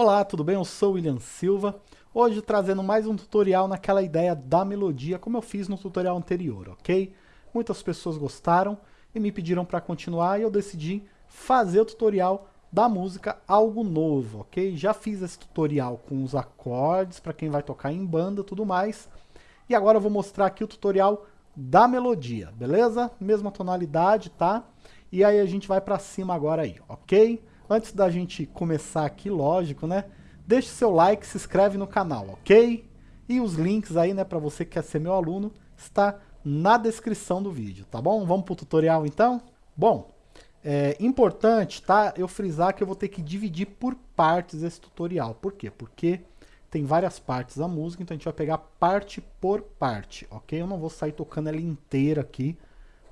Olá, tudo bem? Eu sou o William Silva, hoje trazendo mais um tutorial naquela ideia da melodia, como eu fiz no tutorial anterior, ok? Muitas pessoas gostaram e me pediram para continuar e eu decidi fazer o tutorial da música algo novo, ok? Já fiz esse tutorial com os acordes, para quem vai tocar em banda tudo mais, e agora eu vou mostrar aqui o tutorial da melodia, beleza? Mesma tonalidade, tá? E aí a gente vai para cima agora aí, ok? Antes da gente começar aqui, lógico, né? Deixe seu like, se inscreve no canal, ok? E os links aí, né, para você que quer ser meu aluno, está na descrição do vídeo, tá bom? Vamos pro tutorial então? Bom, é importante, tá? Eu frisar que eu vou ter que dividir por partes esse tutorial. Por quê? Porque tem várias partes da música, então a gente vai pegar parte por parte, ok? Eu não vou sair tocando ela inteira aqui,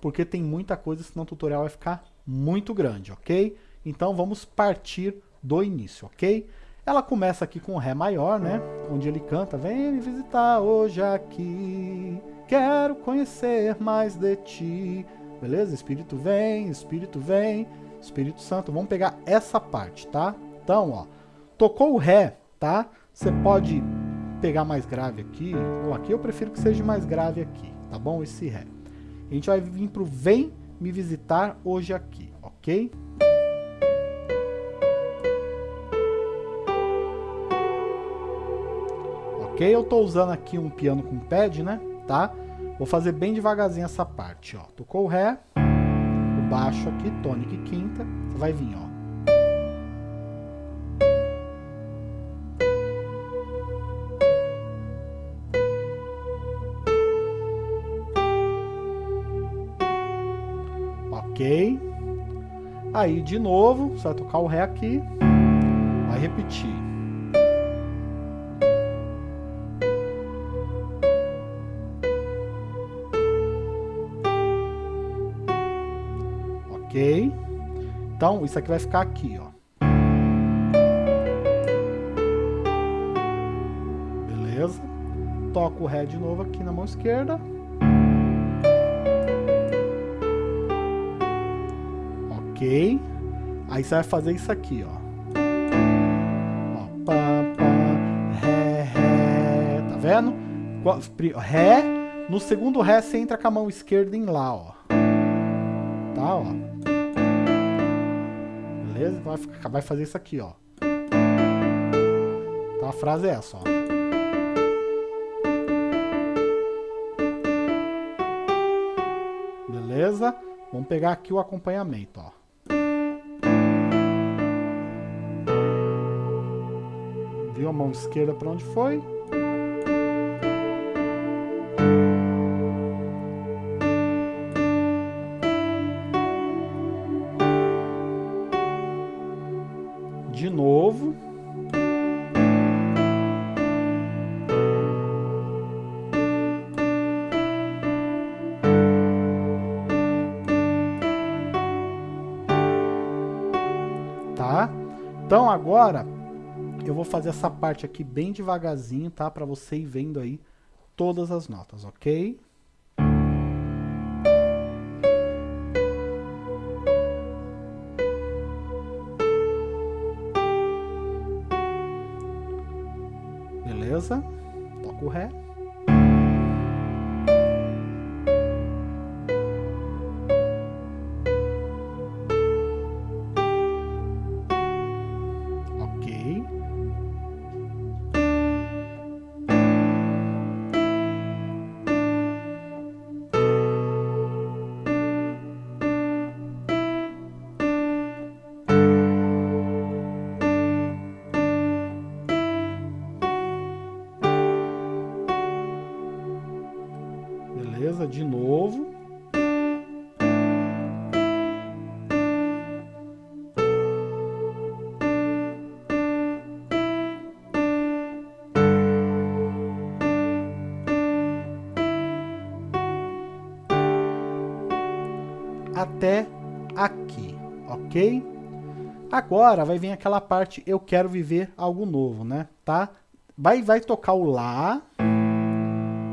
porque tem muita coisa, senão o tutorial vai ficar muito grande, ok? Então vamos partir do início, ok? Ela começa aqui com Ré maior, né? Onde ele canta, vem me visitar hoje aqui, quero conhecer mais de ti. Beleza? Espírito vem, Espírito vem, Espírito Santo. Vamos pegar essa parte, tá? Então, ó, tocou o Ré, tá? Você pode pegar mais grave aqui, ou aqui eu prefiro que seja mais grave aqui, tá bom? Esse Ré. A gente vai vir pro vem me visitar hoje aqui, ok? Ok? Eu estou usando aqui um piano com pad, né? Tá? Vou fazer bem devagarzinho essa parte, ó. Tocou o Ré, o baixo aqui, tônica e quinta, você vai vir, ó. Ok. Aí, de novo, você vai tocar o Ré aqui, vai repetir. Então, isso aqui vai ficar aqui, ó. Beleza? Toco o Ré de novo aqui na mão esquerda. Ok. Aí você vai fazer isso aqui, ó. ó pá, pá, ré, ré. Tá vendo? Ré. No segundo Ré, você entra com a mão esquerda em Lá, ó. Tá, ó beleza? Então vai, ficar, vai fazer isso aqui, ó. Então a frase é essa, ó. Beleza? Vamos pegar aqui o acompanhamento, ó. Viu a mão esquerda para onde foi? Então agora eu vou fazer essa parte aqui bem devagarzinho, tá? Para você ir vendo aí todas as notas, ok? beleza? Toca o Ré. De novo. Até aqui, ok? Agora vai vir aquela parte eu quero viver algo novo, né? Tá? Vai, vai tocar o Lá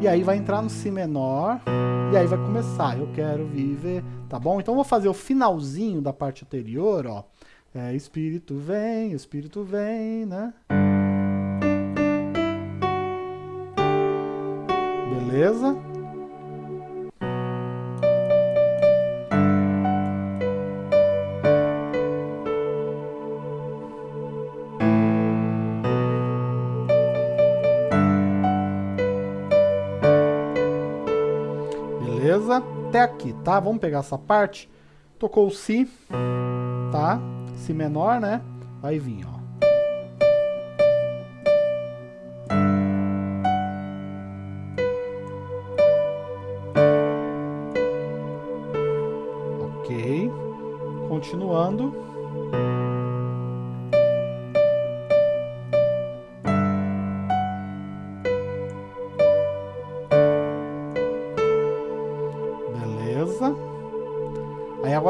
e aí vai entrar no Si menor, e aí vai começar, eu quero viver, tá bom? Então eu vou fazer o finalzinho da parte anterior, ó, É, espírito vem, espírito vem, né? Beleza? Beleza? Até aqui, tá? Vamos pegar essa parte. Tocou o Si, tá? Si menor, né? Vai vir, ó. Ok. Continuando.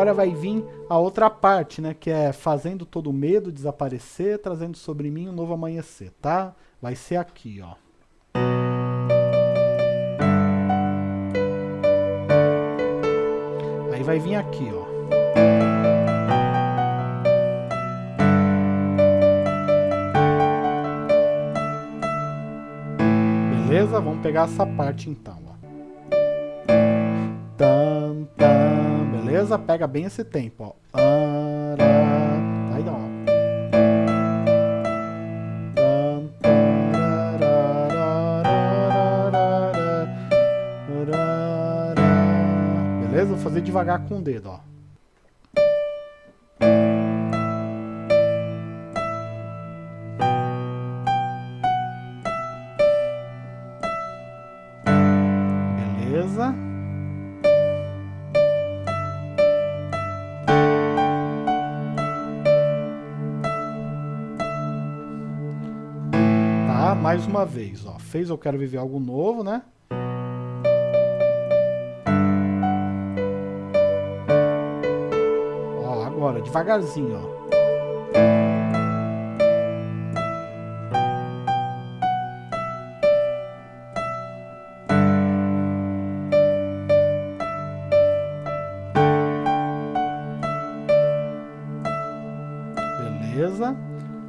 Agora vai vir a outra parte, né? Que é fazendo todo o medo desaparecer, trazendo sobre mim um novo amanhecer, tá? Vai ser aqui, ó. Aí vai vir aqui, ó. Beleza? Vamos pegar essa parte então, tam, beleza? Pega bem esse tempo, ó. Ara, aí ó. Beleza? Vou fazer devagar com o dedo, ó. Mais uma vez, ó. Fez Eu Quero Viver Algo Novo, né? Ó, agora, devagarzinho, ó. Beleza?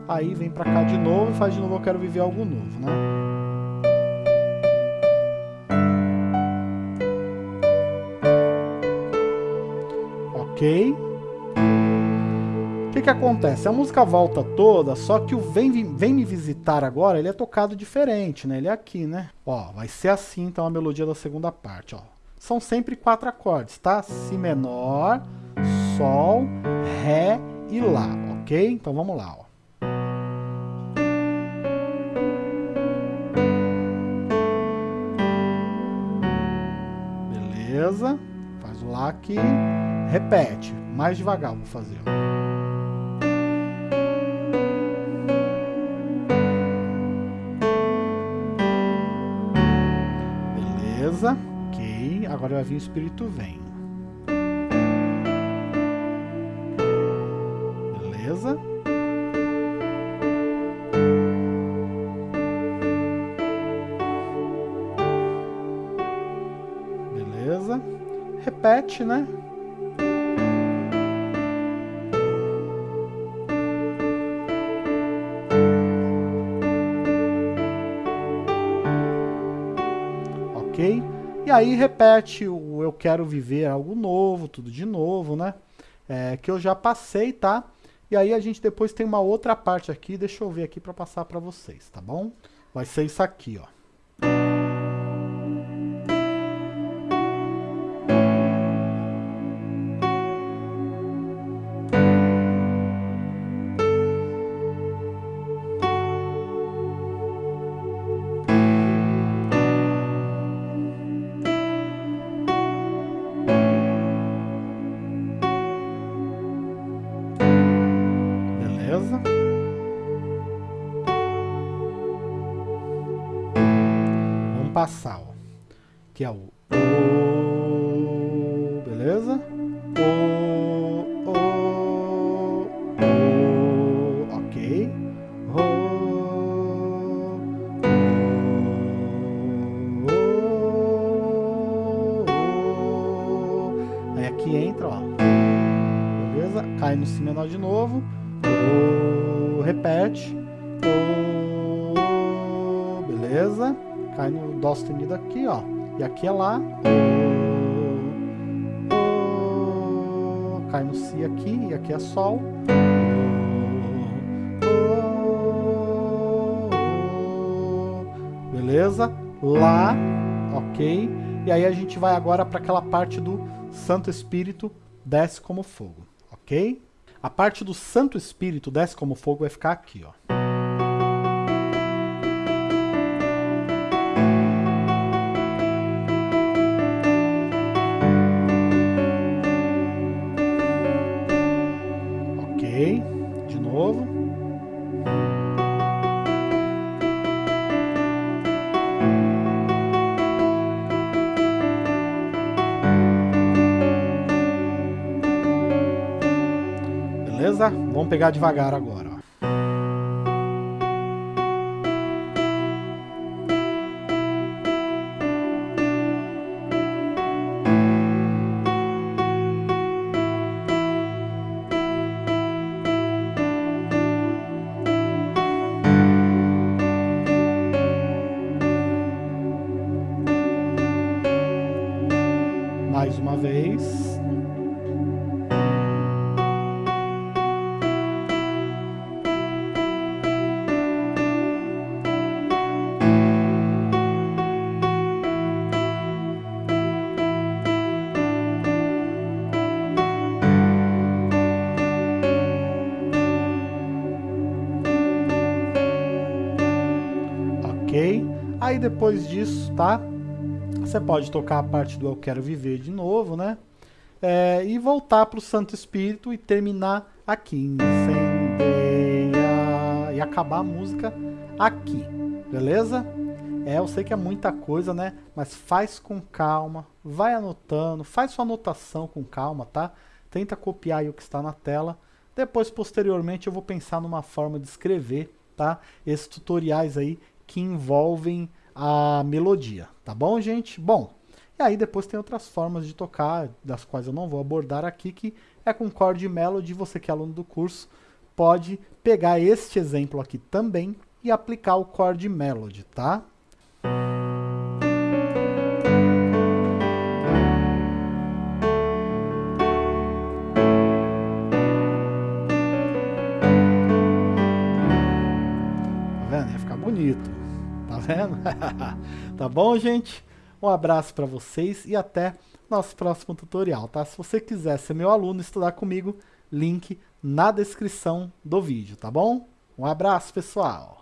Aí vem pra cá de novo e faz de novo Eu Quero Viver Algo Novo, né? Ok. O que que acontece? A música volta toda, só que o Vem, Vem Me Visitar agora, ele é tocado diferente, né? Ele é aqui, né? Ó, vai ser assim então a melodia da segunda parte, ó. São sempre quatro acordes, tá? Si menor, Sol, Ré e Lá, ok? Então vamos lá, ó. Beleza? Faz o Lá aqui, repete, mais devagar vou fazer. Beleza? Ok, agora vai vir o Espírito Vem. Beleza? Repete, né? Ok? E aí repete o Eu Quero Viver Algo Novo, tudo de novo, né? É, que eu já passei, tá? E aí a gente depois tem uma outra parte aqui, deixa eu ver aqui para passar para vocês, tá bom? Vai ser isso aqui, ó. Ó. Que é o O, beleza? O, O, O, ok. O, O, Aí aqui entra, ó. Beleza? Cai no Si menor de novo. O, repete. O, beleza? Cai no Dó sustenido aqui, ó. E aqui é Lá. Cai no Si aqui, e aqui é Sol. Beleza? Lá, ok? E aí a gente vai agora para aquela parte do Santo Espírito desce como fogo, ok? A parte do Santo Espírito desce como fogo vai ficar aqui, ó. Vamos pegar devagar agora. Mais uma vez. Aí depois disso, tá? Você pode tocar a parte do Eu Quero Viver de novo, né? É, e voltar para o Santo Espírito e terminar aqui. Incendeia, e acabar a música aqui, beleza? É, eu sei que é muita coisa, né? Mas faz com calma, vai anotando, faz sua anotação com calma, tá? Tenta copiar o que está na tela. Depois, posteriormente, eu vou pensar numa forma de escrever, tá? Esses tutoriais aí que envolvem a melodia, tá bom, gente? Bom, e aí depois tem outras formas de tocar, das quais eu não vou abordar aqui, que é com chord melody, você que é aluno do curso, pode pegar este exemplo aqui também e aplicar o chord melody, tá? Vendo? tá bom, gente? Um abraço para vocês e até nosso próximo tutorial, tá? Se você quiser ser meu aluno e estudar comigo, link na descrição do vídeo, tá bom? Um abraço, pessoal!